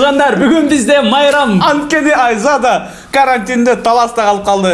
туугандар бүгүн бизде майрам. Айза да карантинде таласта калып калды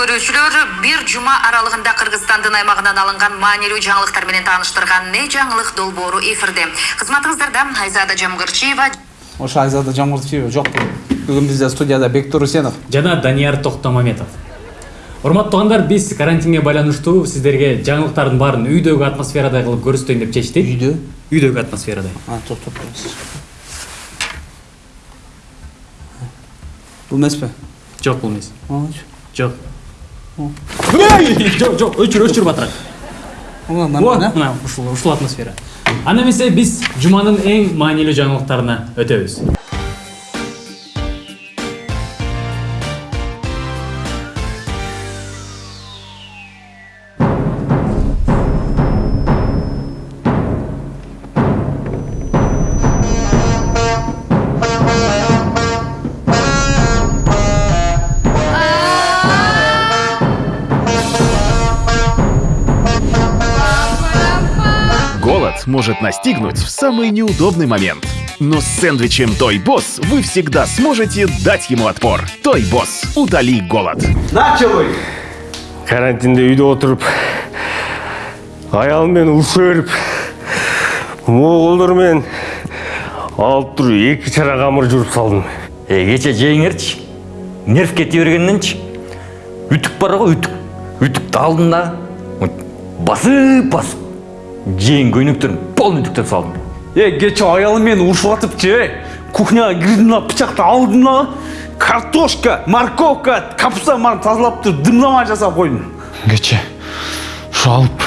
телекөрүүчүлөр бир жума аралыгында кыргызстандын аймагынан алынган маанилүү жаңылыктар менен тааныштырган не жаңылык долбоору эфирде. Кызматыңыздарда айзада жамгырчиева. Ошо айзада жамгырчиева жок бүгүн бизде студияда бектур усенов жана данияр токтомаметов урматтуу туугандар биз карантинге байланыштуу сиздерге жаңылыктардын баарын үйдөгү атмосферада кылып көрсөтөйүн деп чечтик. Үйдө? Үйдөгү атмосферада а токтоп бул эмеспи жок бул эмес. Жок. Жок жок өчүр өчүр батыраак Ооба, нормально, мына ушул ушул атмосфера. Анда эмесе биз жуманын эң маанилүү жаңылыктарына өтөбүз может настигнуть в самый неудобный момент. Но с сэндвичем Той Босс вы всегда сможете дать ему отпор. Той Босс, удали голод. Начали! Карантинде үйде отырып, А ұлшы өріп, моғолдармен алып тұру екі шара қамыр жүріп салдым. Егече жеңерші, нерв кете бергенненші, үтік бар ғой үтік, үтікті басып басып жең көйнөктөрүн полный үтүктөп салдым. Э кече аялым менен урушуп атыпчы э кухняга кирдим да бычакты алдым да картошка морковка капустаны баарын тазалап туруп дымдама жасап койдум кече ушу алып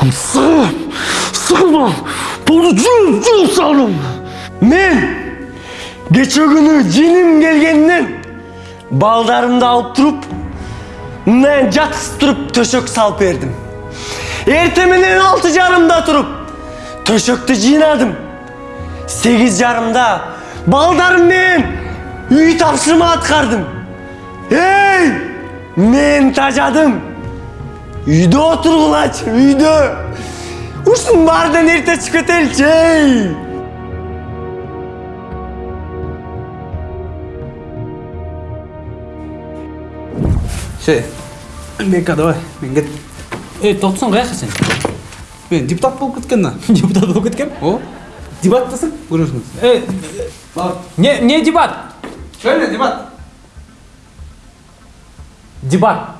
аны сыгып сыгып полду жууп жууп салдым. Мен кече күнү жиним келгенден балдарымды алып туруп мындан жаткызып туруп төшөк салып бердим эртең менен алты жарымда туруп төшөктү жыйнадым сегиз жарымда балдарым менен үй тапшырма аткардым эй мен тажадым үйдө отургулачы үйдө ушунун баарынан эрте чыгып кетеличи эй ше бека давай мен кет эй токтосоң каяка сен мен депутат болуп кеткен да. Депутат болуп кеткем о. Дебаттасың көрөсүң Э, не не дебат? Сөйле дебат. Дебат.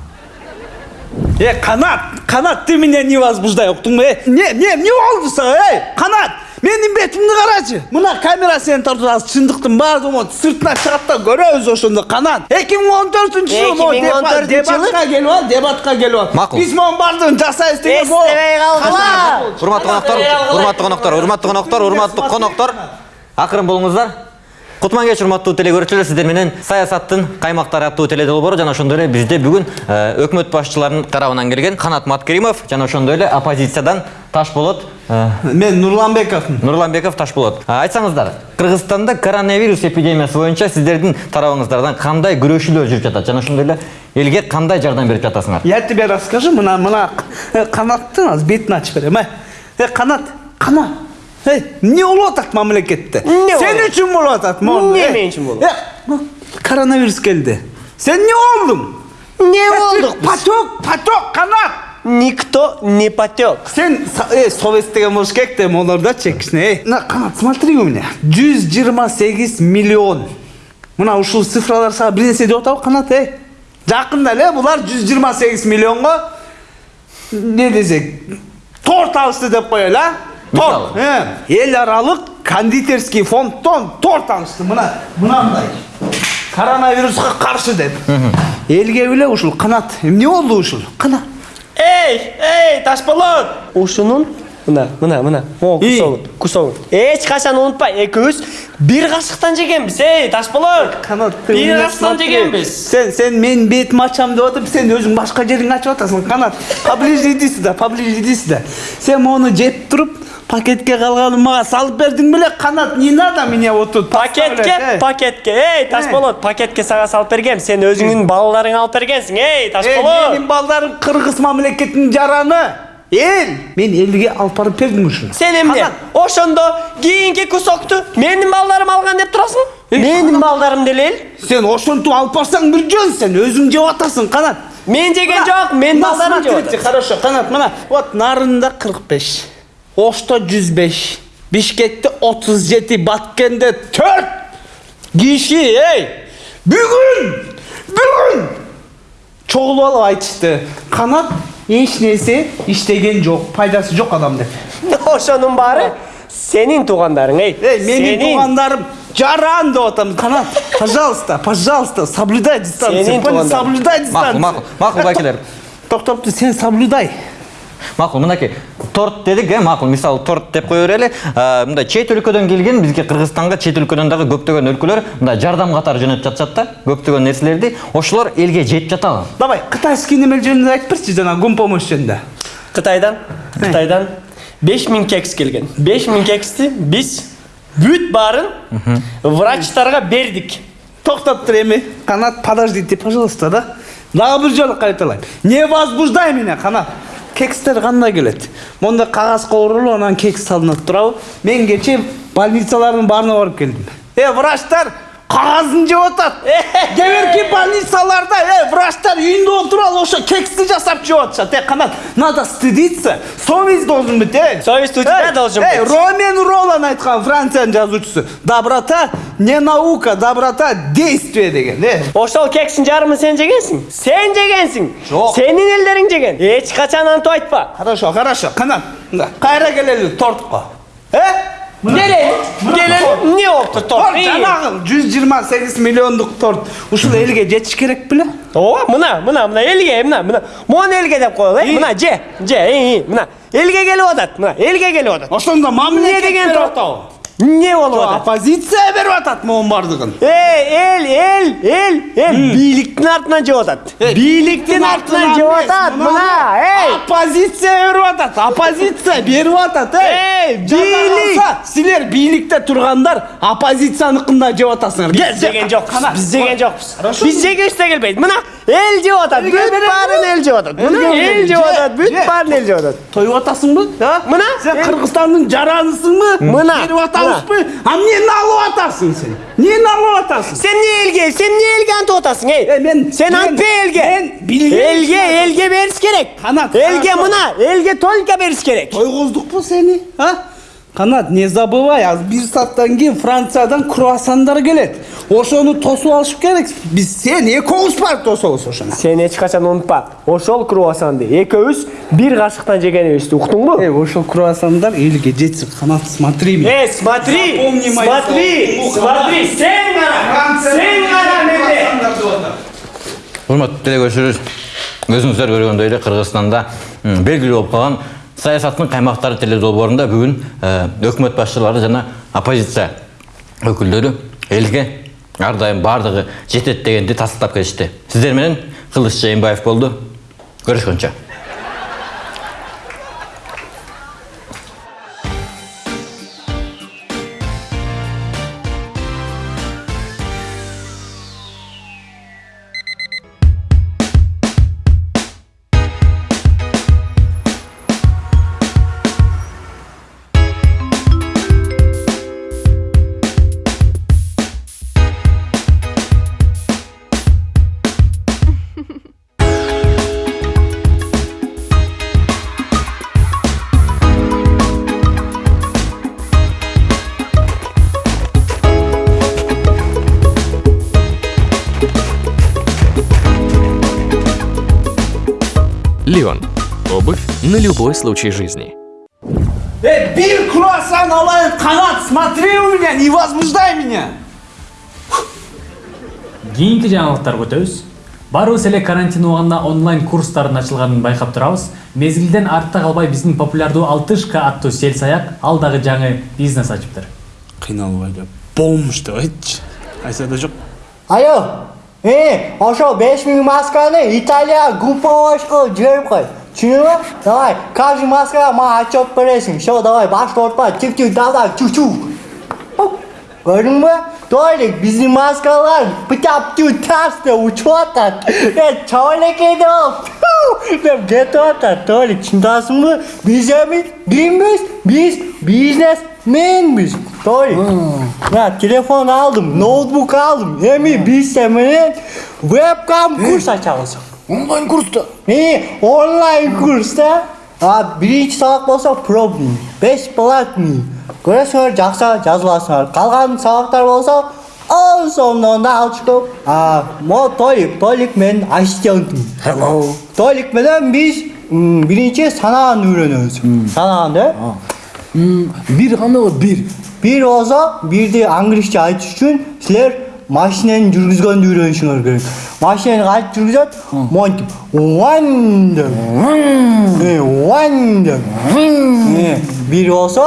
Э, Канат, Канат, ты меня не возбуждай, уктуңбу? Э, не, не, не болду сага? Эй, Канат, менин бетимди карачы. Мына камера сени тартып азыр чындыктын баардыгын сыртына чыгат да көрөбүз ошондо. Канат, 2014 жылы могу 2014 дебатка келип ал, дебатка келип ал. Макул. Биз могу баардыгын жасайбыз деген эстебей калгыла урматтуу коноктор урматтуу коноктор урматтуу коноктор урматтуу коноктор акырын болуңуздар кутман кеч урматтуу телекөрүүчүлөр сиздер менен саясаттын каймактары аттуу теледолбоору жана ошондой эле бизде бүгүн э, өкмөт башчыларынын тарабынан келген канат маткеримов. Жана ошондой эле оппозициядан ташболот э, Мен Нурланбековмун. нурланбеков ташболот А, айтсаңыздар кыргызстанда коронавирус эпидемиясы боюнча сиздердин тарабыңыздардан кандай күрөшүүлөр жүрүп жатат жана ошондой эле элге кандай жардам берип жатасыңар Я тебе расскажу, мына мына э, Канаттын азыр бетин ачып берем, э. Э, Канат, Канат. Эй, эмне болуп атат мамлекетте? Эмне Сен үчүн болуп атат, моун. Эмне Э, мен үчүн болуп? э, Коронавирус келди. Сен эмне болдуң? Не Э, болдук? Поток, поток, Канат. Никто не потек. Сен э, совет деген болуш керек да, да чекишне. Эй, на, Канат, смотри у меня. 128 миллион. Мына ушул цифралар сага бир нерсе деп атабы канат эй жакында эле булар жүз жыйырма сегиз миллионго не десек торт алышты деп коелу а? Торт эл аралык кондитерский фонддон торт алышты. Мына мынандай коронавируска каршы деп. Элге беле ушул канат эмне болду ушул? Кана эй эй ташболот ушунун? Мына мына мына. Могу кусогун кусогун эч качан унутпа экөөбүз. Бир кашыктан жегенбиз эй ташболот канат бир кашыктан жегенбиз. Сен сен менин бетими ачам деп атып сен өзүң башка жериңди ачып атасың канат поближе иди сюда поближе иди сюда. Сен мону жеп туруп пакетке калганын мага салып бердиң беле канат не надо меня вот тут пакетке пакетке эй ташболот пакетке сага салып бергем сен өзүңдүн балдарыңа алып бергенсиң эй ташболот менин балдарым кыргыз мамлекетинин жараны. Эл мен элге алып барып бердим ушуну сен эмне ошондо кийинки кусокту менин балдарым алган деп турасың менин балдарым деле эл сен ошентип алып барсаң бир жөн сен өзүң жеп атасың канат мен жеген жок менин балдарым жеп хорошо канат мына вот нарында кырк беш. Ошто жүз беш бишкекте отуз жети баткенде төрт киши эй бүгүн бүгүн чогулуп алып айтышты канат эч нерсе иштеген жок пайдасы жок адам деп ошонун баары сенин туугандарың эй эй менин туугандарым жаран деп атам канат пожалуйста пожалуйста соблюдай дистанцию Сенин соблюдай макул дистанцию макул макул байкелер токтопту сен соблюдай макул мынакей торт дедик э макул мисалы торт деп кое берели Э, мындай чет өлкөдөн келген бизге кыргызстанга чет өлкөдөн дагы көптөгөн өлкөлөр мындай жардам катары жөнөтүп жатышат да көптөгөн нерселерди ошолор элге жетип жатабы давай кытайский немелер жөнүндө айтып берчи жана гумпомощь жөнүндө кытайдан кытайдан беш миң кекс келген. Беш миң кексти биз бүт баарын врачтарга бердик токтоп тур эми. Канат подождите пожалуйста да? Дагы бир жолу кайталайм не возбуждай меня канат кекстер кандай келет мондай кагаз ковурулуп анан кекс салынат туурабы мен кечээ больницалардын баарына барып келдим э врачтар кагазын жеп атат кээ больницаларда э врачтар үйүндө отуруп алып ошо кексти жасап жеп атышат э канат надо стыдиться совесть должен быть э Совесть у тебя должен эй, быть. ромен ролан айткан франциянын жазуучусу доброта не наука доброта действие деген э ошол кекстин жарымын сен жегенсиң сен жегенсиң Жок. сенин элдериң жеген эч качан антип айтпа хорошо хорошо канат мында кайра келели тортко э келели келели эмне болуптур торт торт жанагы жүз жыйырма сегиз миллиондук торт ушул элге жетиш керек беле ооба мына мына мына элге мына мына мону элге деп коелу э мына же же мына элге келип атат мына элге келип атат ошондо мамлекет деген торт? Эмне болуп атат оппозиция берип атат монун баардыгын эй эл эл эл эл бийликтин артынан жеп атат бийликтин артынан жеп атат мына эй! оппозиция берип атат оппозиция берип атат Эй, бийлик! силер бийликте тургандар оппозицияныкында жеп атасыңар. Биз жеген жокпуз биз жеген жокпуз биз жегибиз да келбейт мына эл жеп атат бүт баарын эл жеп атат мына эл жеп же, атат бүт баарын эл жеп атат тоюп атасыңбы? Мына, сен кыргызстандын жаранысыңбы Мына, а эмнени алып атасың сен эмнени алып атасың сен эмне элге сен эмне элге антип атасың эй Э, мен- сен антпа элге мен билген элге элге бериш керек. Элге хорошо. мына элге только бериш керек. Тойгоздукпу сени а? Канат не забывай азыр бир сааттан кийин франциядан круассандар келет. Ошону тосуп алыш керек. Биз сен экөөбүз барып тособуз ошону. Сен эч качан унутпа ошол круассанды экөөбүз бир кашыктан жегенибизди уктуңбу Э, ошол круассандар элге жетсин. Канат смотри Эй, смотри, смотри, смотри, сен кара, сен кара менде. урматтуу телекөрүүчүлөр өзүңүздөр көргөндөй эле кыргызстанда белгилүү болуп калган саясаттын каймактары теледолбоорунда бүгүн э, өкмөт башчылары жана оппозиция өкүлдөрү элге ар дайым баардыгы жетет дегенди тастыктап кетишти сиздер менен кылыч жээнбаев любой случай жизни. Эй, bir kruvasan alayım kanat смотри у меня не возбуждай меня. Кийинки жаңылыктарга өтөбүз баарыбыз эле карантин убагында онлайн курстардын ачылганын байкап турабыз. Мезгилден артта калбай биздин популярдуу алтышка аттуу сел саяк ал дагы жаңы бизнес ачыптыр. Кыйналбай деп болмуш деп айтчы. Кайсыда жок. Алло, э, ошо 5000 масканы Италия группалашка жиберип кой. Түшүнүңбү? Давай, каждый маскага мага отчет бересиң. Всё, давай, башты ортпа, тип-тип, давай, чу-чу. Көрдүңбү? Толик, биздин маскалар птап-тю тасты учуп атат. Э, чолекейди ол. Деп кетип атат, Толик, чындасыңбы? Биз эми кимбиз? Биз бизнесменбиз. Толик. Мына телефон алдым, ноутбук алдым. Эми биз сен менен вебкам курс ачабыз. Онлайн курста. Э, онлайн курста. А биринчи сабак болсо пробный, бесплатный. Көрөсүңөр жакшы жазыласыңар. Калган сабактар болсо он сомдон да алчкоп. А, мо Толик, Толик менин ассистентим. Hello. Толик менен биз биринчи санааны үйрөнөбүз. Санааны, э? Бир кандай болот? Бир. Бир болсо, бирди англисче айтыш үчүн силер машинени жүргүзгөндү үйрөнүшүңөр керек. Машинени кантип жүргүзөт? Монтип. Деп. One деп. Э, бир болсо,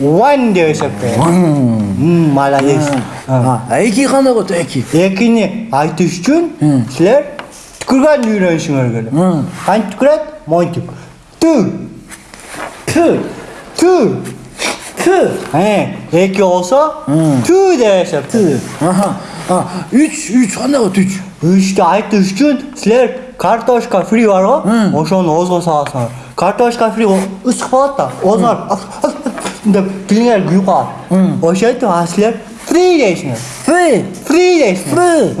one деп эсептейт. Молодец. Эки кандай болот? Эки. Экини айтыш үчүн силер түкүргөндү үйрөнүшүңөр керек. Кантип түкүрөт? Монтип. Ту. Ту. Ту. Ту. Э, эки болсо, ту деп эсептейт. Аха. А, үч, үч кандай болот? Үч. Үчтү айтыш үчүн силер картошка фри бар го, ошону оозго саласыңар. Картошка фри ысык болот да, оозуңар деп тилиңер күйүп калат. Ошентип а силер фри дейсиңер. Фри. Фри дейсиңер.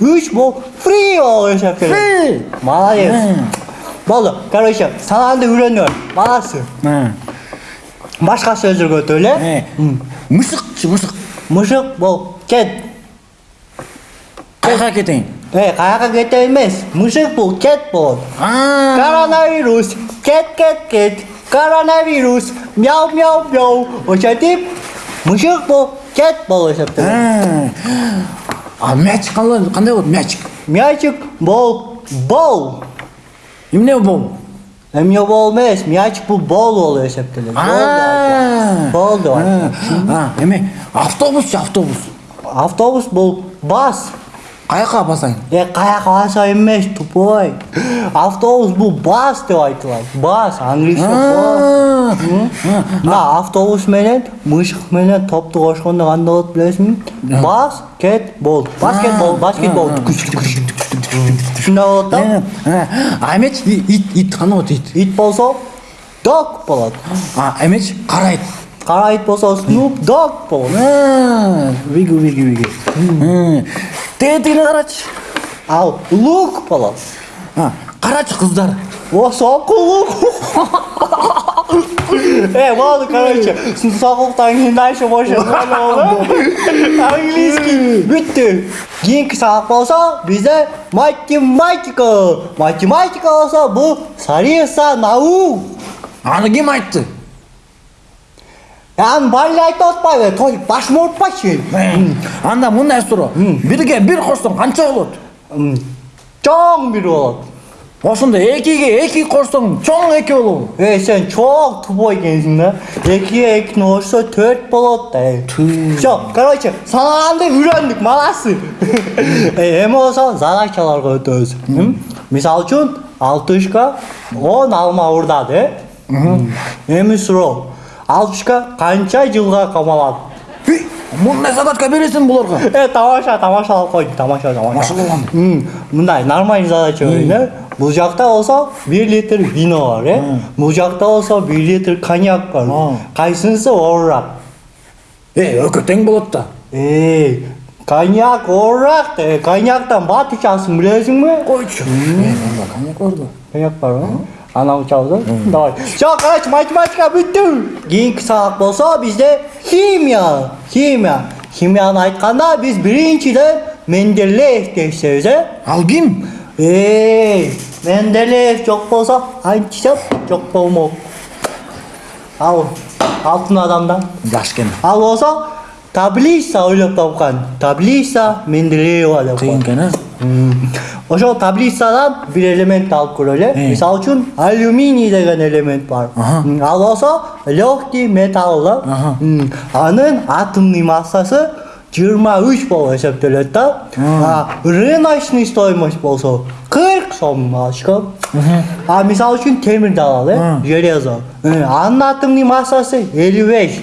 Фри. Бол фри болуп эсептелет. Фри. Молодец. Болду. Короче, санаанды үйрөнүңөр. Молодцы. Башка сөздөргө өтөлү. Э. Мышыкчы, мышык. Мышык бол кет. Кайга кетейин? Э, каяка кете эмес. Мышык бул кет болот. А. Коронавирус. Кет, кет, кет. Коронавирус. Мяу, мяу, мяу. Ошентип, мышык бул кет болуп эсептелет. А. Мячик кандай болот? Мячик. Мячик бол бол. Эмне бол? Эмне бол эмес, мячик бул бол болуп эсептелет. А. Бол деп айтат. А, эме автобусчу, автобус. Автобус бул бас. Каяка басайын? Э, каяка баса эмес, тупой. Автобус бул бас деп айтылат. Бас, англисче бас. Мына автобус менен мышык менен топту кошкондо кандай болот билесиңби? Бас, кет, бол. Баскетбол, баскетбол. Болот да. Ит, ит кандай болот ит? Ит болсо дог болот. А эмеч кара ит. Кара ит болсо Snoop Dogg болот. А, биги биги биги. Тиги тигине карачы. Ал лук болот. А, карачы кыздар. О, сокулук. Э, болду, короче, сокулуктан кийин дальше больше Английский бүттү. Кийинки сабак болсо, бизде математика. Математика болсо, бул сариса наук. Аны ким айтты? Аны баары айтып атпайбы? Той башымы оорутпачы. Анда мындай суроо. Бирге бир кошсоң канча болот? Чоң бир болот. Ошондо экиге эки кошсоң чоң эки болобу? Э, сен чоң тупой экенсиң да. Экиге экини кошсо төрт болот да. Всё, короче, санаанды үйрөндүк, молодцы. Э, эми болсо задачаларга өтөбүз. Мисалы үчүн, алтышка 10 алма урдады, э? Эми суроо. Алтышка канча жылга камалат? Мындай задачка бересиң буларга? Э, тамаша, тамашалап койдум, тамаша, тамаша. Мындай нормальный задача берейин, Бул жакта болсо 1 литр вино бар, э? Бул жакта болсо 1 литр коньяк бар. Кайсынысы оорак? Э, экөө тең болот да. Эй, коньяк э, коньяктан бат ичасың билесиңби? Койчу. Э, анда коньяк бар да. Коньяк барбы? Ана учабыз, э? Давай. Всё, короче, математика бүттү. Кийинки сабак болсо бизде химия. Химия. Химияны айтканда биз биринчиден Менделеев дешсебиз, э? Ал ким? Эй, менделеев жок болсо античоп жок болмок ал алтын адамдан жаш экен ал болсо таблица ойлоп тапкан таблица менделеева деп кыйын экен э ошол таблицадан бир элементти алып көрөлү мисалы үчүн алюминий деген элемент бар М, ал болсо легкий металл да М, анын атомный массасы жыйырма үч болуп эсептелет да А рыночный стоимость болсо кырк сом очко а мисалы үчүн темирди алалы э железо анын атомный массасы элүү беш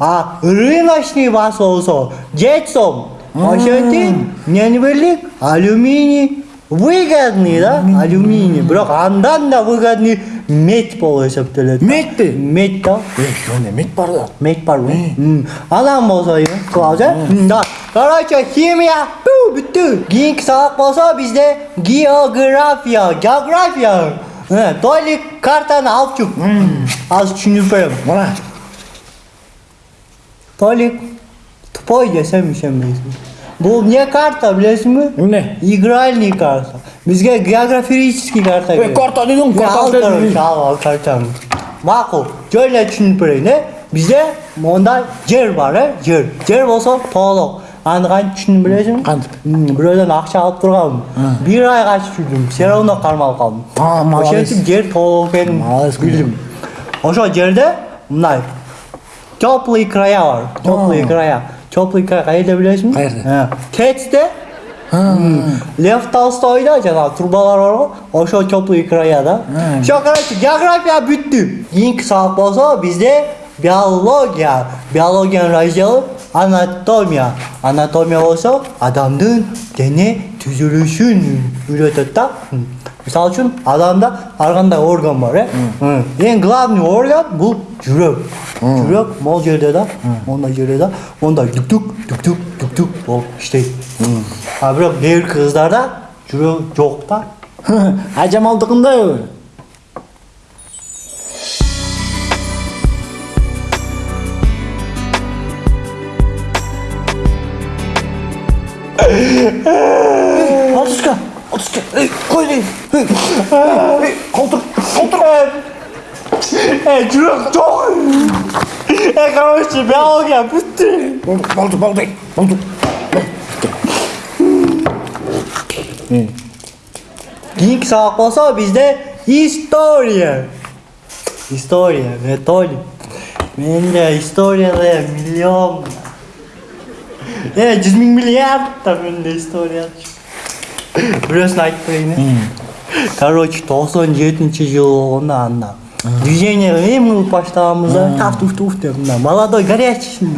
а рыночный басы болсо жети сом ошентип эмнени билдик алюминий выгодный да алюминий бирок андан да выгодный медь болуп эсептелет Медьпи? медь да жөн эмет бар да медь барбы М, анан болсо кылабыз э М, да короче химия бу, бүттү кийинки сабак болсо бизде география география Э, толик картаны алып чук азыр түшүнүп берем мына толик тупой десем ишенбейсиң бул эмне карта билесиңби эмне игральный карта бизге географический карта керек карта дедиң, Е, карта ал картаны макул жөн эле түшүнүп берейин э бизде мондай жер бар жер жер болсо тоолок аны түшүндүм билесиңби Кантип? М, бирөөдөн акча алып турганмын бир айга түшүндүм все равно кармалып калдым А, молодец. ошентип жер тоолок экенин Молодец, билдим ошол жерде мындай теплый края бар теплый края теплый край каерде билесиңби Каерде? кецте Лев Толстойда жанагы турбалар барго ошол теплый края да все короче география бүттү кийинки сабак болсо бизде биология биологиянын разделы анатомия анатомия болсо адамдын дене түзүлүшүн үйрөтөт да М. мисалы үчүн адамда ар кандай орган бар э эң главный орган бул жүрөк жүрөк могул жерде да мондай жерде да мондай дүктүк дүктүк дүктүк болуп иштейт а бирок кээбирки кыздарда жүрөк жок да ажамалдыкындайбы отузга отузга эй кой дейм эй эй колтур колтур э жүрөк жок э короче биология бүттү болду болду болду болду кийинки сабак болсо бизде история история методик менде историяда миллион э жүз берейин э короче токсон жетинчи жыл болгондо анда движение эми кылып баштаганбыз да таф туф туф деп мына молодой горячий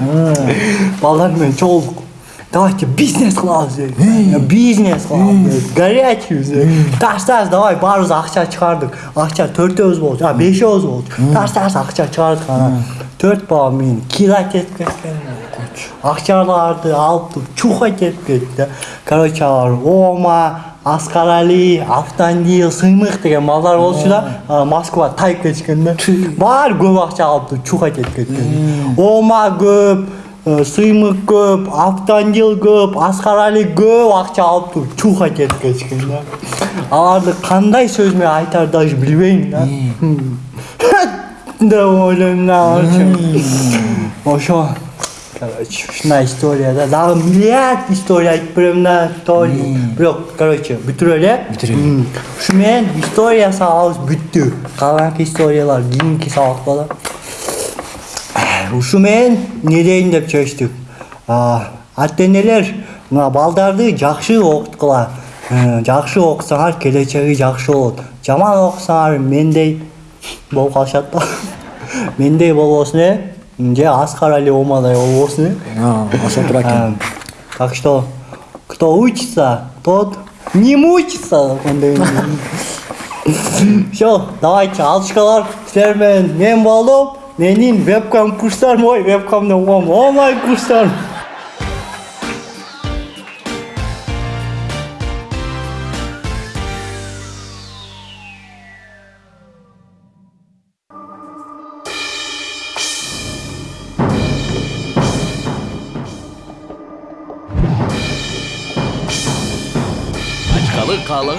балдар менен чогулдук давайте бизнес кылабыз дедик бизнес кылабыз дедик горячийбиз таш давай баарыбыз акча чыгардык акча төртөөбүз болчу а бешөөбүз болчу таш таш акча чыгардык анан төрт бала менен кила кетип кеткен акчаларды алып туруп чуха кетип кетти короче алар ома аскарали автандил сыймык деген балдар болчу москва тайып кетишкен да баары көп акча алып туруп чуха кетип кеткен ома көп сыймык көп автандил көп аскарали көп акча алып туруп чуха кетип кетишкен да аларды кандай сөз менен айтаарды даже билбейм да деп ойлойм да ошо короче ушундай история да дагы миллиард история айтып берем да толи бирок короче бүтүрөлү э Бүтүрөлү. ушу менен история сабагыбыз бүттү калганкы историялар кийинки сабакта да ушу менен эмне дейин деп чечтик ата энелер мына балдарды жакшы окуткула Э, жакшы окусаңар келечеги жакшы болот жаман окусаңар мендей болуп калышат да мендей болбосун э же аскар али омадай болбосун э ошо тура экен так что кто учится тот не мучится все давайте алчкалар силер менен мен болдум менин вебкам курстарым ой вебкам деп коем онлайн курстарым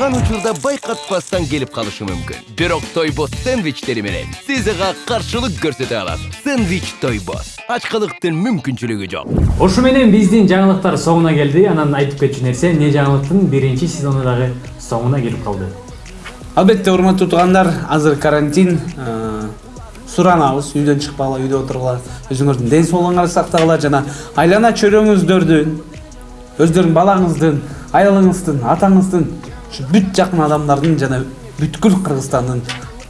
Каалаган учурда байкатпастан келип калышы мүмкүн бирок тойбос сэндвичтери менен сиз ага каршылык көрсөтө аласыз сэндвич тойбос ачкылыктын мүмкүнчүлүгү жок ушу менен биздин жаңылыктар соңуна келди анан айтып кетчү нерсе эмне жаңылыктын биринчи сезону дагы соңуна келип калды албетте урматтуу туугандар азыр карантин суранабыз үйдөн чыкпагыла үйдө отургула өзүңөрдүн ден соолугуңарды сактагыла жана айлана чөйрөңүздөрдүн өздөрүнүн балаңыздын аялыңыздын атаңыздын ушу бүт жакын адамдардын жана бүткүл кыргызстандын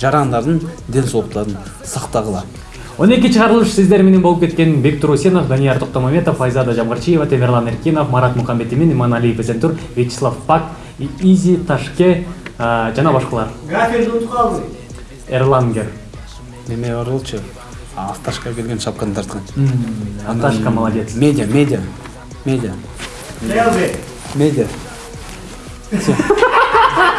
жарандардын ден соолуктарын сактагыла он эки чыгарылыш сиздер менен болуп кеткен бектур усенов данияр токтомаметов айзада жамгырчиева темирлан эркинов марат мукамбетимин иманалиев эсентур вячеслав пак изи ташке жана башкалар Гаферді ұтып қалды. эрлангер неме бар болчу авташка келген шапканы тарткан Анташка молодец медиа медиа медиа медиа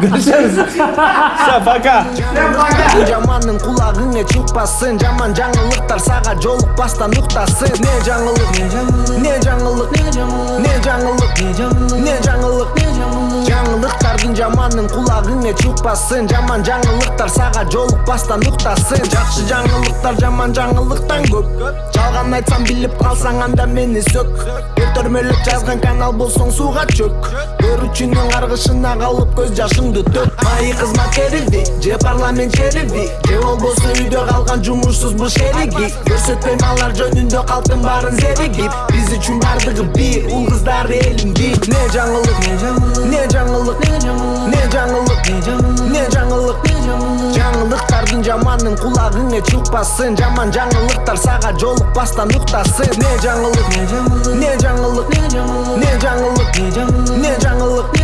görüşürüz. Все пока жамандын кулагыңа чыкпасын жаман жаңылыктар сага жолукпастан уктасын не жаңылык не жаңылык не жаңылык не жаңылык жаңылыктардын жаманын кулагыңа чыкпасын жаман жаңылыктар сага жолукпастан уктасын жакшы жаңылыктар жаман жаңылыктан көп жалган айтсам билип калсаң анда мени сөк көтөрмөлөк жазган канал болсоң сууга чөк көрүүчүнүн каргышына калып көз жашыңды төк майы кызмат керилди же парламент черилди же болбосо үйдө калган жумушсуз буш эриги көрсөтпөйм алар жөнүндө калктын баарын зеригип биз үчүн бардыгы бир уул кыздар элим бир не жаңылык не жаңылык не жаңылык не жаңылык жаңылыктардын жаманын кулагыңа чыкпасын жаман жаңылыктар сага жолукпастан уктасын не жаңылык не жаңылык не жаңылык не жаңылык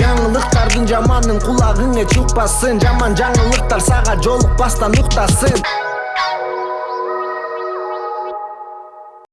жаңылыктардын жаманын кулагыңа чыкпасын жаман жаңылыктар сага жолукпастан уктасын